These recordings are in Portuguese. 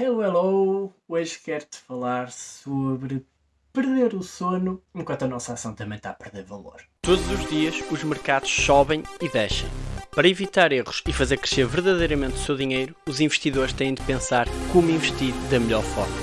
Hello, hello! Hoje quero-te falar sobre perder o sono enquanto a nossa ação também está a perder valor. Todos os dias os mercados sobem e descem. Para evitar erros e fazer crescer verdadeiramente o seu dinheiro, os investidores têm de pensar como investir da melhor forma.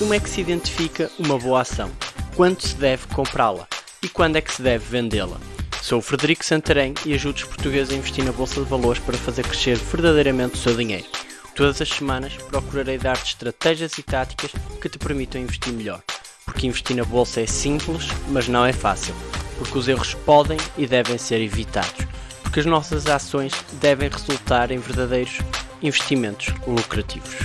Como é que se identifica uma boa ação? Quando se deve comprá-la? E quando é que se deve vendê-la? Sou o Frederico Santarém e ajudo os portugueses a investir na Bolsa de Valores para fazer crescer verdadeiramente o seu dinheiro. Todas as semanas procurarei dar-te estratégias e táticas que te permitam investir melhor. Porque investir na bolsa é simples, mas não é fácil. Porque os erros podem e devem ser evitados. Porque as nossas ações devem resultar em verdadeiros investimentos lucrativos.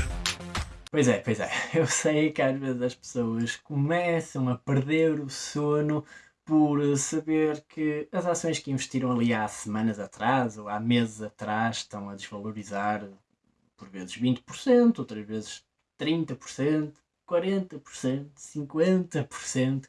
Pois é, pois é. Eu sei que às vezes as pessoas começam a perder o sono por saber que as ações que investiram ali há semanas atrás ou há meses atrás estão a desvalorizar por vezes 20%, outras vezes 30%, 40%, 50%.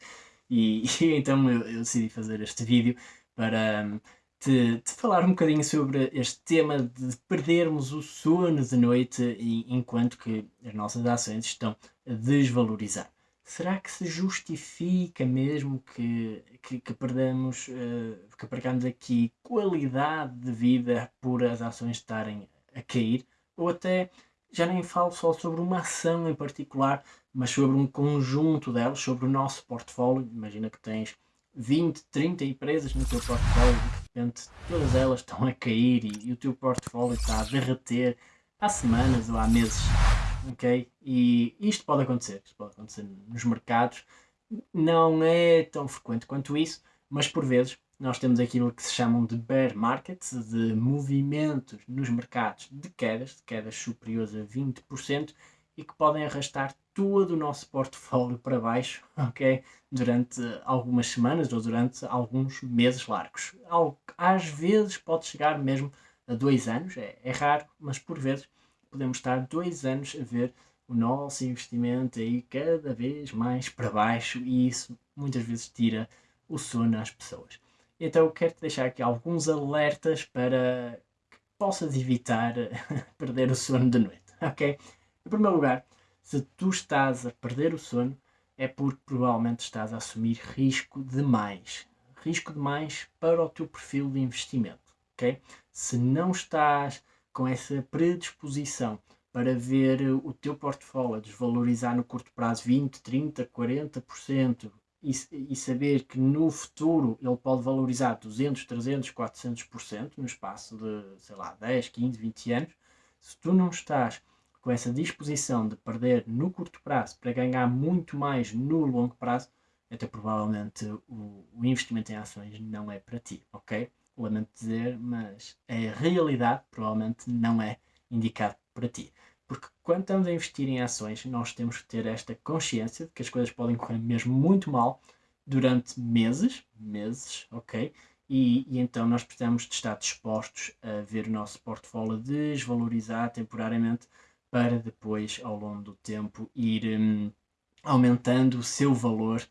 E, e então eu, eu, decidi fazer este vídeo para um, te, te, falar um bocadinho sobre este tema de perdermos o sono de noite enquanto que as nossas ações estão a desvalorizar. Será que se justifica mesmo que, que, que uh, que percamos aqui qualidade de vida por as ações estarem a cair? Ou até já nem falo só sobre uma ação em particular, mas sobre um conjunto delas, sobre o nosso portfólio. Imagina que tens 20, 30 empresas no teu portfólio e de repente todas elas estão a cair e, e, o teu portfólio está a derreter há semanas ou há meses. Ok? E isto pode acontecer, isto pode acontecer nos mercados. Não é tão frequente quanto isso, mas por vezes nós temos aquilo que se chamam de bear markets, de movimentos nos mercados de quedas, de quedas superiores a 20%, e que podem arrastar todo o nosso portfólio para baixo, ok? Durante algumas semanas ou durante alguns meses largos. Às vezes pode chegar mesmo a dois anos, é, é raro, mas por vezes podemos estar dois anos a ver o nosso investimento aí cada vez mais para baixo e isso muitas vezes tira o sono às pessoas. Então quero-te deixar aqui alguns alertas para que possas evitar perder o sono de noite, ok? Em primeiro lugar, se tu estás a perder o sono, é porque provavelmente estás a assumir risco demais. Risco demais para o teu perfil de investimento, ok? Se não estás com essa predisposição para ver o teu portfólio desvalorizar no curto prazo 20, 30, 40%, e, e, saber que no futuro ele pode valorizar 200, 300, 400% no espaço de, sei lá, 10, 15, 20 anos, se tu não estás com essa disposição de perder no curto prazo para ganhar muito mais no longo prazo, até provavelmente o, o investimento em ações não é para ti, ok? Lamento dizer, mas a realidade provavelmente não é indicado para ti. Porque quando estamos a investir em ações, nós temos que ter esta consciência de que as coisas podem correr mesmo muito mal durante meses, meses, ok? E, e, então nós precisamos de estar dispostos a ver o nosso portfólio desvalorizar temporariamente para depois, ao longo do tempo, ir hum, aumentando o seu valor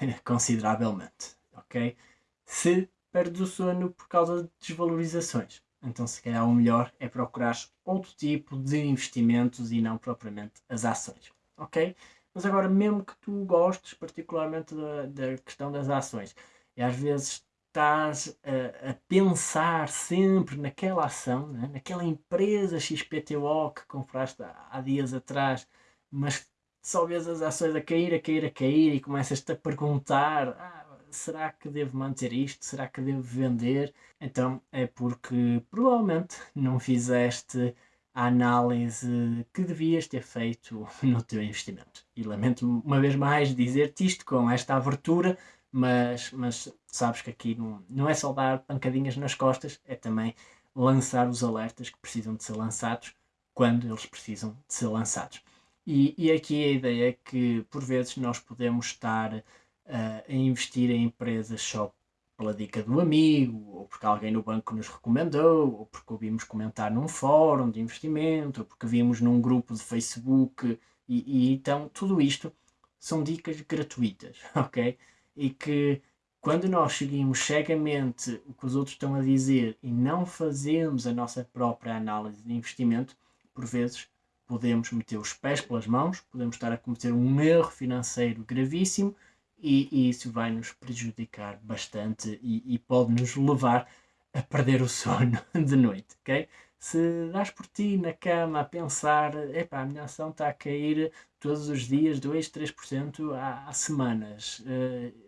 consideravelmente, ok? Se perdes o sono por causa de desvalorizações, então, se calhar, o melhor é procurar outro tipo de investimentos e não propriamente as ações. Ok? Mas agora, mesmo que tu gostes particularmente da, da questão das ações, e às vezes estás a, a pensar sempre naquela ação, né? naquela empresa XPTO que compraste há, há dias atrás, mas só vês as ações a cair, a cair, a cair e começas-te a perguntar: ah, será que devo manter isto? Será que devo vender? Então é porque provavelmente não fizeste a análise que devias ter feito no teu investimento. E lamento uma vez mais dizer-te isto com esta abertura, mas, mas sabes que aqui não, não é só dar pancadinhas nas costas, é também lançar os alertas que precisam de ser lançados quando eles precisam de ser lançados. E, e aqui a ideia é que por vezes nós podemos estar uh, a investir em empresas só pela dica do amigo, ou porque alguém no banco nos recomendou, ou porque ouvimos comentar num fórum de investimento, ou porque vimos num grupo de Facebook, e, e então tudo isto são dicas gratuitas, ok? E que quando nós seguimos cegamente o que os outros estão a dizer e não fazemos a nossa própria análise de investimento, por vezes podemos meter os pés pelas mãos, podemos estar a cometer um erro financeiro gravíssimo e, e isso vai nos prejudicar bastante e, e pode nos levar a perder o sono de noite, ok? Se dás por ti na cama a pensar, epá, a minha ação está a cair todos os dias 2, 3% há, há semanas, uh,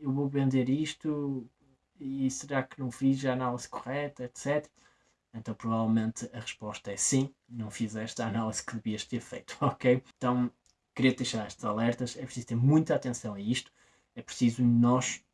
eu vou vender isto e será que não fiz a análise correta, etc. Então provavelmente a resposta é sim, não fizeste a análise que devias ter feito, ok? Então queria deixar estes alertas, é preciso ter muita atenção a isto, é preciso nós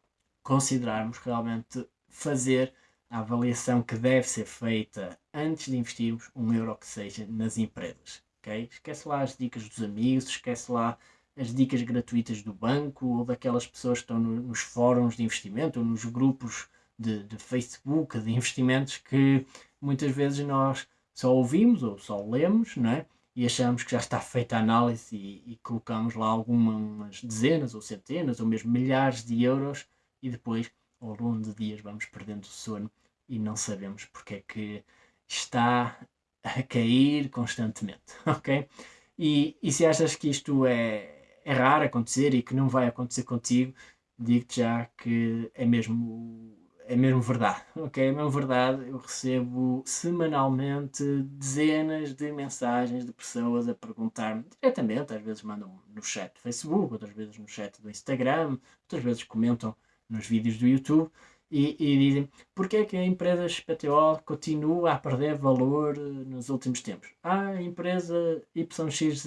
considerarmos realmente fazer a avaliação que deve ser feita antes de investirmos um euro que seja nas empresas, ok? Esquece lá as dicas dos amigos, esquece lá as dicas gratuitas do banco ou daquelas pessoas que estão no, nos fóruns de investimento ou nos grupos de, de Facebook de investimentos que muitas vezes nós só ouvimos ou só lemos, não é? E achamos que já está feita a análise e, e colocamos lá algumas dezenas ou centenas ou mesmo milhares de euros e depois ao longo de dias vamos perdendo o sono e não sabemos porque é que está a cair constantemente, ok? E, e se achas que isto é, é raro acontecer e que não vai acontecer contigo, digo-te já que é mesmo é mesmo verdade, ok? É mesmo verdade. Eu recebo semanalmente dezenas de mensagens de pessoas a perguntar-me diretamente, às vezes mandam no chat do Facebook, outras vezes no chat do Instagram, outras vezes comentam nos vídeos do YouTube e, e dizem porque é que a empresa XPTO continua a perder valor nos últimos tempos. Ah, a empresa YXZ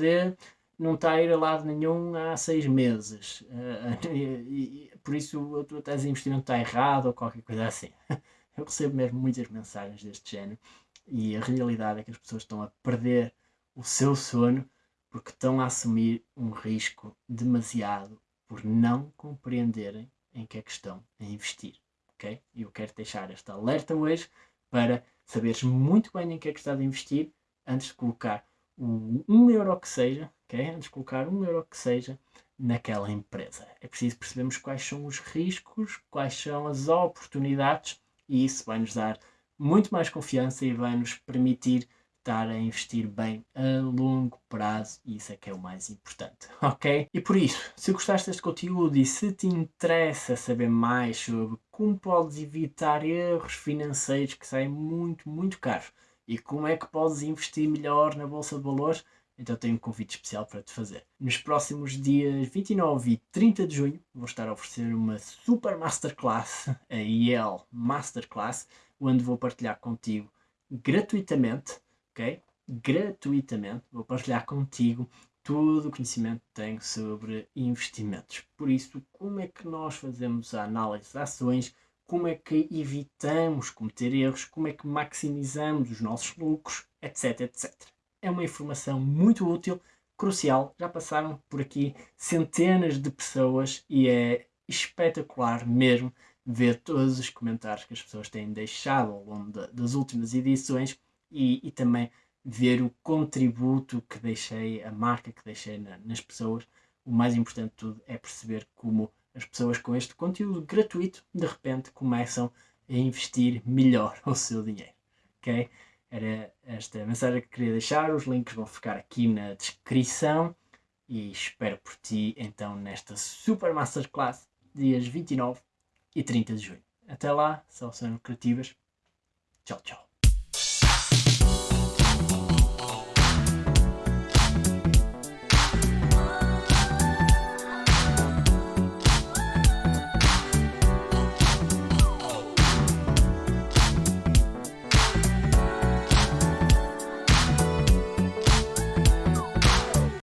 não está a ir a lado nenhum há seis meses. Uh, e, e, por isso tese de investimento está errado ou qualquer coisa assim. Eu recebo mesmo muitas mensagens deste género e a realidade é que as pessoas estão a perder o seu sono porque estão a assumir um risco demasiado por não compreenderem em que é que estão a investir. Ok? E eu quero deixar esta alerta hoje para saberes muito bem em que é que estás a investir antes de colocar um, um euro que seja okay? antes de colocar um euro que seja naquela empresa. É preciso percebermos quais são os riscos, quais são as oportunidades e isso vai nos dar muito mais confiança e vai nos permitir estar a investir bem a longo prazo e isso é que é o mais importante, ok? E por isso, se gostaste deste conteúdo e se te interessa saber mais sobre como podes evitar erros financeiros que saem muito, muito caros e como é que podes investir melhor na Bolsa de Valores, então tenho um convite especial para te fazer. Nos próximos dias 29 e 30 de junho vou estar a oferecer uma super masterclass, a IEL Masterclass, onde vou partilhar contigo gratuitamente, ok? Gratuitamente, vou partilhar contigo todo o conhecimento que tenho sobre investimentos. Por isso, como é que nós fazemos a análise de ações, como é que evitamos cometer erros, como é que maximizamos os nossos lucros, etc, etc é uma informação muito útil, crucial. Já passaram por aqui centenas de pessoas e é espetacular mesmo ver todos os comentários que as pessoas têm deixado ao longo de, das últimas edições e, e, também ver o contributo que deixei, a marca que deixei na, nas pessoas. O mais importante de tudo é perceber como as pessoas com este conteúdo gratuito de repente começam a investir melhor o seu dinheiro. ok? Era esta mensagem que queria deixar. Os links vão ficar aqui na descrição. E espero por ti então nesta Super Masterclass, dias 29 e 30 de junho. Até lá, soluções criativas. Tchau, tchau.